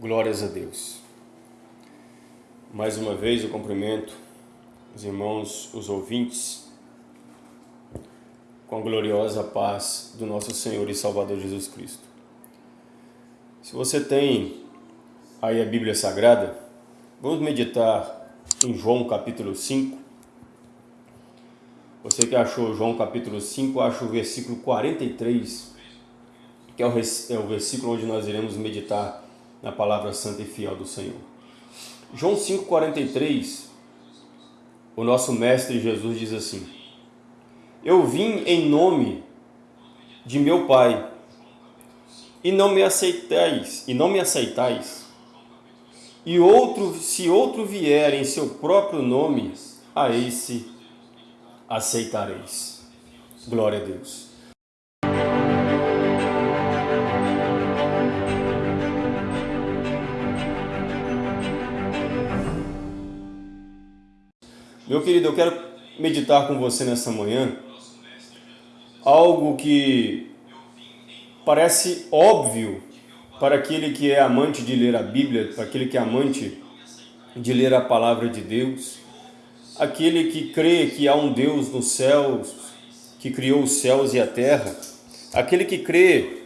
Glórias a Deus. Mais uma vez eu cumprimento os irmãos, os ouvintes, com a gloriosa paz do nosso Senhor e Salvador Jesus Cristo. Se você tem aí a Bíblia Sagrada, vamos meditar em João capítulo 5. Você que achou João capítulo 5, acha o versículo 43, que é é o versículo onde nós iremos meditar na palavra santa e fiel do Senhor. João 5,43, o nosso mestre Jesus diz assim, Eu vim em nome de meu Pai, e não me aceitais, e não me aceitais. E outro, se outro vier em seu próprio nome, a esse aceitareis. Glória a Deus. Meu querido, eu quero meditar com você nessa manhã algo que parece óbvio para aquele que é amante de ler a Bíblia, para aquele que é amante de ler a palavra de Deus, aquele que crê que há um Deus nos céus, que criou os céus e a terra, aquele que crê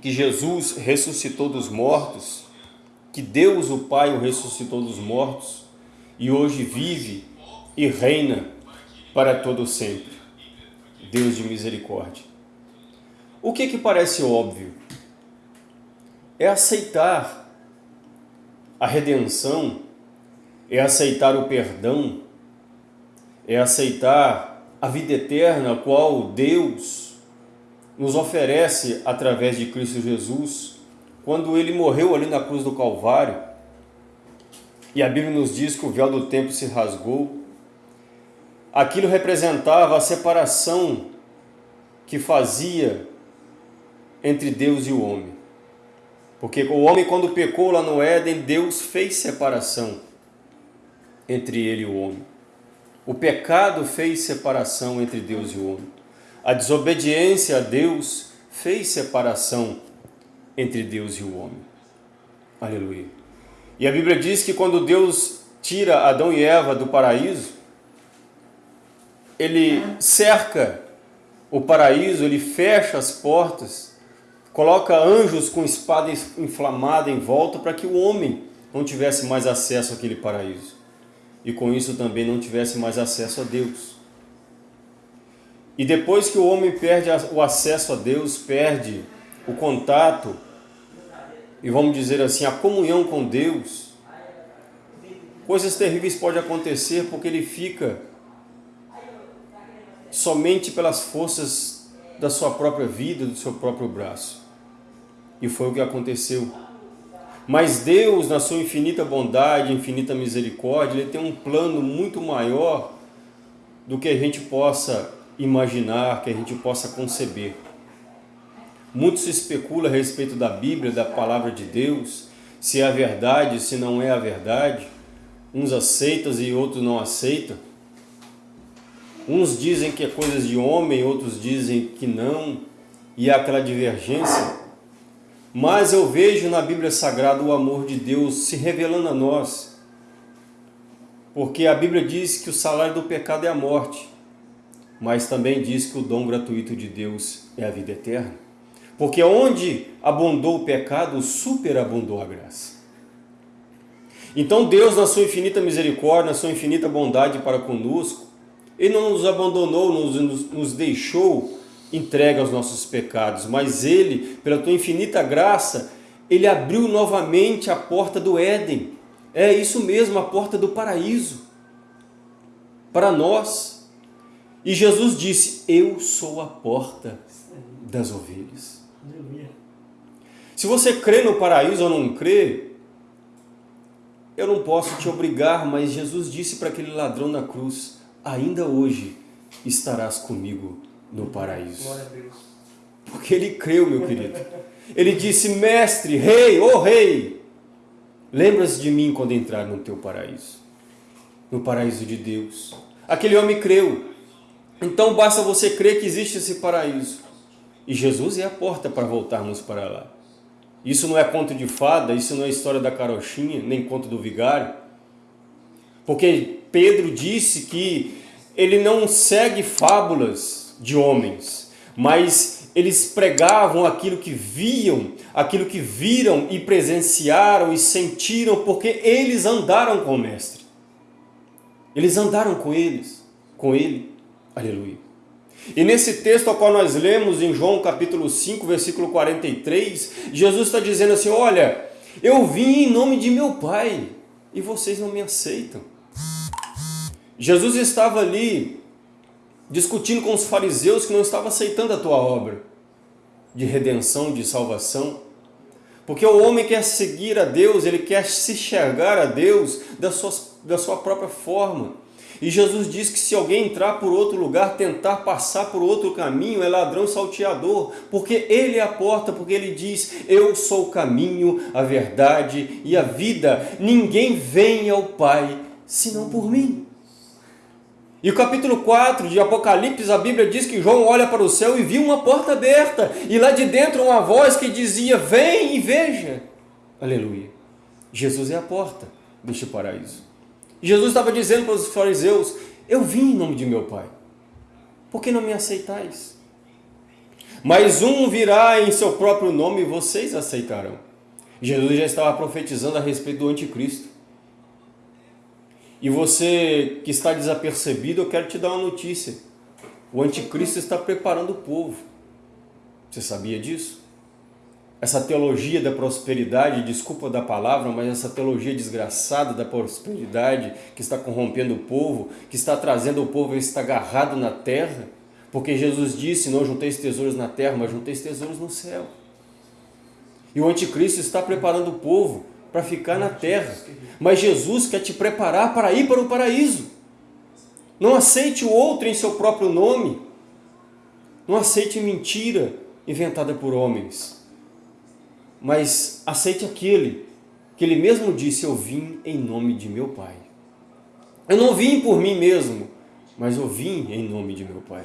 que Jesus ressuscitou dos mortos, que Deus o Pai o ressuscitou dos mortos e hoje vive e reina para todo sempre. Deus de misericórdia. O que que parece óbvio? É aceitar a redenção, é aceitar o perdão, é aceitar a vida eterna, qual Deus nos oferece através de Cristo Jesus, quando Ele morreu ali na cruz do Calvário, e a Bíblia nos diz que o véu do templo se rasgou, Aquilo representava a separação que fazia entre Deus e o homem. Porque o homem, quando pecou lá no Éden, Deus fez separação entre ele e o homem. O pecado fez separação entre Deus e o homem. A desobediência a Deus fez separação entre Deus e o homem. Aleluia. E a Bíblia diz que quando Deus tira Adão e Eva do paraíso, ele cerca o paraíso, ele fecha as portas, coloca anjos com espada inflamada em volta para que o homem não tivesse mais acesso àquele paraíso. E com isso também não tivesse mais acesso a Deus. E depois que o homem perde o acesso a Deus, perde o contato, e vamos dizer assim, a comunhão com Deus, coisas terríveis podem acontecer porque ele fica somente pelas forças da sua própria vida, do seu próprio braço. E foi o que aconteceu. Mas Deus, na sua infinita bondade, infinita misericórdia, Ele tem um plano muito maior do que a gente possa imaginar, que a gente possa conceber. Muito se especula a respeito da Bíblia, da Palavra de Deus, se é a verdade, se não é a verdade. Uns aceitam e outros não aceitam. Uns dizem que é coisas de homem, outros dizem que não, e há aquela divergência. Mas eu vejo na Bíblia Sagrada o amor de Deus se revelando a nós. Porque a Bíblia diz que o salário do pecado é a morte, mas também diz que o dom gratuito de Deus é a vida eterna. Porque onde abundou o pecado, superabundou a graça. Então Deus, na sua infinita misericórdia, na sua infinita bondade para conosco, ele não nos abandonou, nos, nos, deixou entregue aos nossos pecados, mas Ele, pela tua infinita graça, Ele abriu novamente a porta do Éden. É isso mesmo, a porta do paraíso. Para nós. E Jesus disse, eu sou a porta das ovelhas. Se você crê no paraíso ou não crê, eu não posso te obrigar, mas Jesus disse para aquele ladrão na cruz, ainda hoje estarás comigo no paraíso. Porque ele creu, meu querido. Ele disse, mestre, rei, ô oh, rei, lembras de mim quando entrar no teu paraíso, no paraíso de Deus. Aquele homem creu. Então basta você crer que existe esse paraíso. E Jesus é a porta para voltarmos para lá. Isso não é conto de fada, isso não é história da carochinha, nem conto do vigário. Porque Pedro disse que ele não segue fábulas de homens, mas eles pregavam aquilo que viam, aquilo que viram e presenciaram e sentiram, porque eles andaram com o Mestre. Eles andaram com eles, com ele. Aleluia. E nesse texto ao qual nós lemos em João capítulo 5, versículo 43, Jesus está dizendo assim, olha, eu vim em nome de meu Pai e vocês não me aceitam. Jesus estava ali discutindo com os fariseus que não estavam aceitando a tua obra de redenção, de salvação. Porque o homem quer seguir a Deus, ele quer se enxergar a Deus da sua, da sua própria forma. E Jesus diz que se alguém entrar por outro lugar, tentar passar por outro caminho, é ladrão salteador, porque ele é a porta, porque ele diz, eu sou o caminho, a verdade e a vida. Ninguém vem ao Pai senão por mim. E o capítulo 4 de Apocalipse, a Bíblia diz que João olha para o céu e viu uma porta aberta, e lá de dentro uma voz que dizia, vem e veja. Aleluia. Jesus é a porta deste paraíso. Jesus estava dizendo para os fariseus: Eu vim em nome de meu Pai, por que não me aceitais? Mas um virá em seu próprio nome e vocês aceitarão. Jesus já estava profetizando a respeito do anticristo. E você que está desapercebido, eu quero te dar uma notícia. O anticristo está preparando o povo. Você sabia disso? essa teologia da prosperidade, desculpa da palavra, mas essa teologia desgraçada da prosperidade que está corrompendo o povo, que está trazendo o povo a estar agarrado na terra, porque Jesus disse, não junteis tesouros na terra, mas junteis tesouros no céu. E o anticristo está preparando o povo para ficar na terra, mas Jesus quer te preparar para ir para o paraíso. Não aceite o outro em seu próprio nome, não aceite mentira inventada por homens mas aceite aquele que ele mesmo disse, eu vim em nome de meu Pai. Eu não vim por mim mesmo, mas eu vim em nome de meu Pai.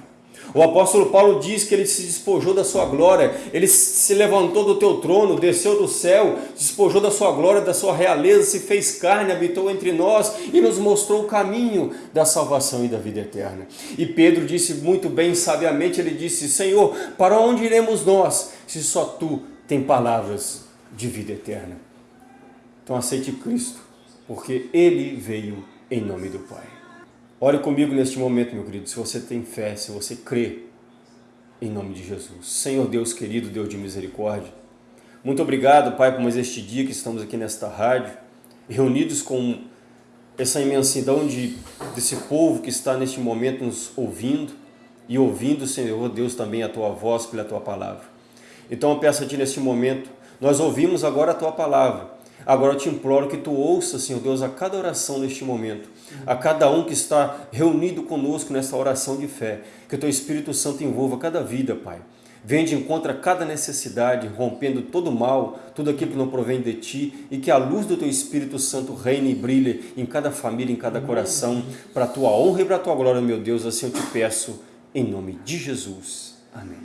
O apóstolo Paulo diz que ele se despojou da sua glória, ele se levantou do teu trono, desceu do céu, despojou da sua glória, da sua realeza, se fez carne, habitou entre nós e nos mostrou o caminho da salvação e da vida eterna. E Pedro disse muito bem, sabiamente, ele disse, Senhor, para onde iremos nós, se só Tu tem palavras de vida eterna. Então aceite Cristo, porque Ele veio em nome do Pai. Ore comigo neste momento, meu querido, se você tem fé, se você crê, em nome de Jesus. Senhor Deus querido, Deus de misericórdia, muito obrigado, Pai, por mais este dia que estamos aqui nesta rádio, reunidos com essa imensidão de, desse povo que está neste momento nos ouvindo e ouvindo, Senhor Deus, também a Tua voz pela Tua palavra. Então eu peço a Ti neste momento, nós ouvimos agora a Tua palavra, agora eu te imploro que Tu ouça, Senhor Deus, a cada oração neste momento, a cada um que está reunido conosco nesta oração de fé, que o Teu Espírito Santo envolva cada vida, Pai. Vem de encontro a cada necessidade, rompendo todo mal, tudo aquilo que não provém de Ti, e que a luz do Teu Espírito Santo reine e brilhe em cada família, em cada coração, para a Tua honra e para a Tua glória, meu Deus, assim eu te peço, em nome de Jesus. Amém.